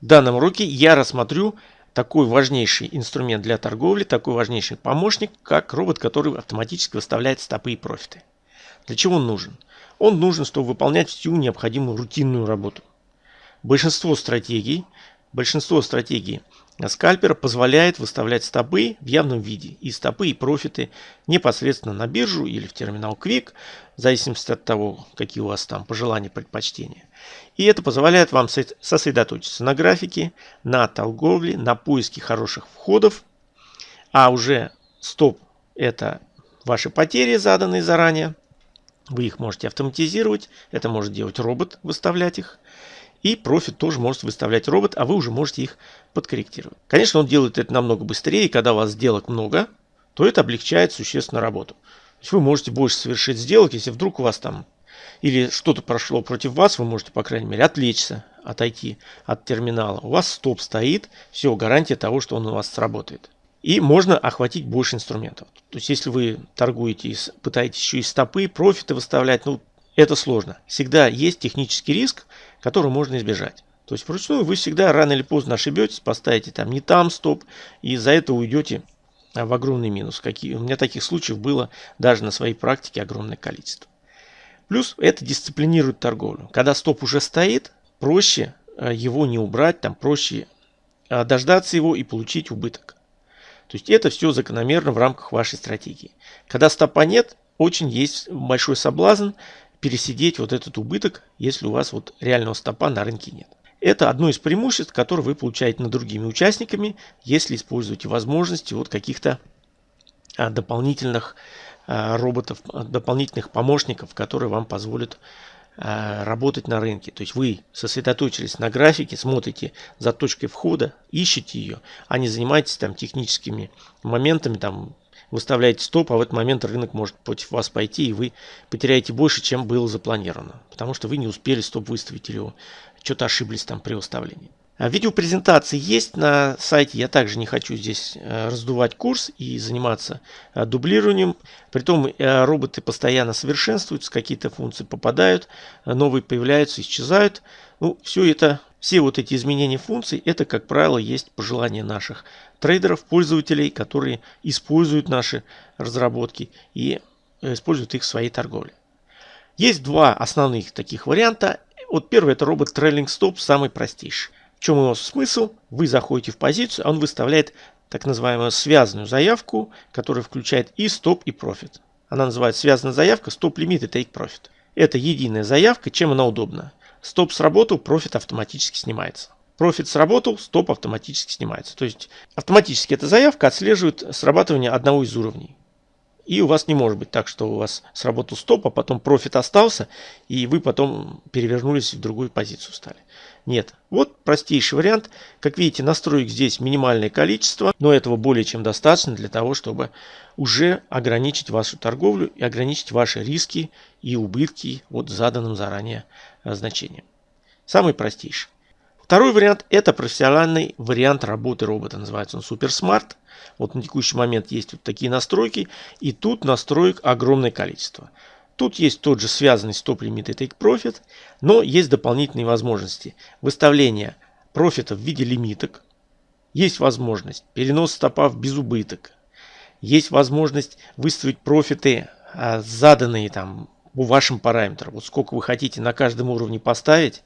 В данном уроке я рассмотрю такой важнейший инструмент для торговли, такой важнейший помощник, как робот, который автоматически выставляет стопы и профиты. Для чего он нужен? Он нужен, чтобы выполнять всю необходимую рутинную работу. Большинство стратегий, большинство стратегий. Скальпера позволяет выставлять стопы в явном виде. И стопы и профиты непосредственно на биржу или в терминал Quick, в зависимости от того, какие у вас там пожелания, предпочтения. И это позволяет вам сосредоточиться на графике, на торговле, на поиске хороших входов, а уже стоп это ваши потери, заданные заранее, вы их можете автоматизировать, это может делать робот, выставлять их. И профит тоже может выставлять робот, а вы уже можете их подкорректировать. Конечно, он делает это намного быстрее, и когда у вас сделок много, то это облегчает существенно работу. То есть вы можете больше совершить сделок, если вдруг у вас там или что-то прошло против вас, вы можете, по крайней мере, отвлечься, отойти от терминала. У вас стоп стоит, все, гарантия того, что он у вас сработает. И можно охватить больше инструментов. То есть, если вы торгуете, пытаетесь еще и стопы, профиты выставлять, ну, это сложно. Всегда есть технический риск, который можно избежать. То есть, вручную вы всегда рано или поздно ошибетесь, поставите там не там стоп, и за это уйдете а, в огромный минус. Какие, у меня таких случаев было даже на своей практике огромное количество. Плюс это дисциплинирует торговлю. Когда стоп уже стоит, проще а, его не убрать, там проще а, дождаться его и получить убыток. То есть это все закономерно в рамках вашей стратегии. Когда стопа нет, очень есть большой соблазн пересидеть вот этот убыток, если у вас вот реального стопа на рынке нет. Это одно из преимуществ, которые вы получаете над другими участниками, если используете возможности вот каких-то а, дополнительных а, роботов, дополнительных помощников, которые вам позволят Э, работать на рынке. То есть вы сосредоточились на графике, смотрите за точкой входа, ищете ее, а не занимаетесь там техническими моментами, там выставляете стоп, а в этот момент рынок может против вас пойти, и вы потеряете больше, чем было запланировано, потому что вы не успели стоп выставить или что-то ошиблись там при выставлении. А видеопрезентации есть на сайте. Я также не хочу здесь э, раздувать курс и заниматься э, дублированием. Притом э, роботы постоянно совершенствуются, какие-то функции попадают, новые появляются, исчезают. Ну, все это, все вот эти изменения функций, это, как правило, есть пожелания наших трейдеров, пользователей, которые используют наши разработки и используют их в своей торговле. Есть два основных таких варианта. Вот первый это робот Trailing Stop, самый простейший. В чем его смысл? Вы заходите в позицию, он выставляет так называемую связанную заявку, которая включает и стоп, и профит. Она называется связанная заявка, стоп-лимит и take-profit. Это единая заявка, чем она удобна. Стоп сработал, профит автоматически снимается. Профит сработал, стоп автоматически снимается. То есть автоматически эта заявка отслеживает срабатывание одного из уровней. И у вас не может быть так, что у вас сработал стоп, а потом профит остался, и вы потом перевернулись в другую позицию стали. Нет. Вот простейший вариант. Как видите, настроек здесь минимальное количество, но этого более чем достаточно для того, чтобы уже ограничить вашу торговлю и ограничить ваши риски и убытки от заданным заранее э, значением. Самый простейший. Второй вариант – это профессиональный вариант работы робота. Называется он Super Smart. Вот на текущий момент есть вот такие настройки. И тут настроек огромное количество. Тут есть тот же связанный стоп-лимит и take-profit, но есть дополнительные возможности. Выставления профита в виде лимиток. Есть возможность перенос стопа в безубыток. Есть возможность выставить профиты, а, заданные там вашим параметрам. Вот сколько вы хотите на каждом уровне поставить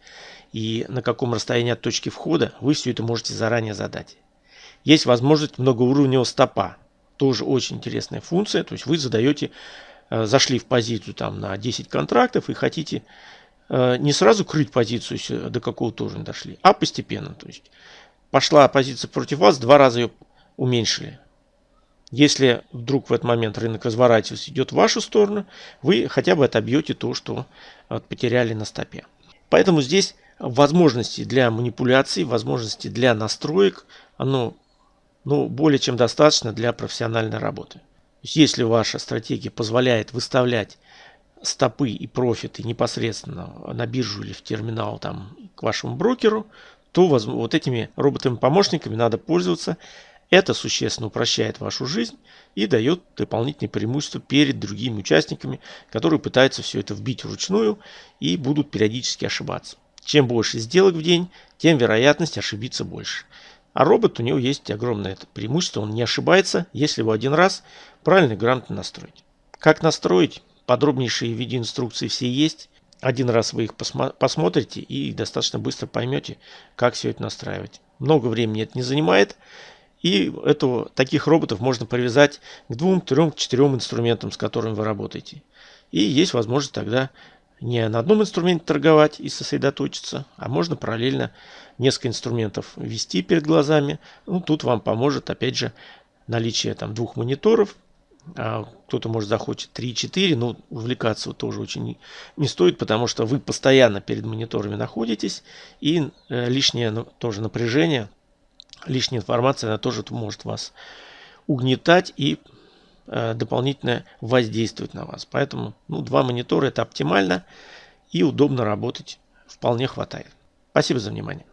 и на каком расстоянии от точки входа, вы все это можете заранее задать. Есть возможность многоуровневого стопа. Тоже очень интересная функция. То есть вы задаете Э, зашли в позицию там на 10 контрактов и хотите э, не сразу крыть позицию, до какого-то уровня дошли, а постепенно. То есть пошла позиция против вас, два раза ее уменьшили. Если вдруг в этот момент рынок разворачивается, идет в вашу сторону, вы хотя бы отобьете то, что потеряли на стопе. Поэтому здесь возможности для манипуляций, возможности для настроек, оно ну, более чем достаточно для профессиональной работы если ваша стратегия позволяет выставлять стопы и профиты непосредственно на биржу или в терминал там, к вашему брокеру, то вот этими роботами-помощниками надо пользоваться. Это существенно упрощает вашу жизнь и дает дополнительные преимущества перед другими участниками, которые пытаются все это вбить вручную и будут периодически ошибаться. Чем больше сделок в день, тем вероятность ошибиться больше. А робот у него есть огромное преимущество, он не ошибается, если его один раз правильно и грамотно настроить. Как настроить? Подробнейшие видеоинструкции все есть. Один раз вы их посмотрите и достаточно быстро поймете, как все это настраивать. Много времени это не занимает. И этого, таких роботов можно привязать к двум, трем, четырем инструментам, с которыми вы работаете. И есть возможность тогда не на одном инструменте торговать и сосредоточиться, а можно параллельно несколько инструментов вести перед глазами. Ну, тут вам поможет, опять же, наличие там двух мониторов. А кто-то, может, захочет 3-4, но увлекаться тоже очень не стоит, потому что вы постоянно перед мониторами находитесь, и э, лишнее ну, тоже напряжение, лишняя информация, она тоже может вас угнетать и Э, дополнительно воздействует на вас. Поэтому ну, два монитора это оптимально и удобно работать вполне хватает. Спасибо за внимание.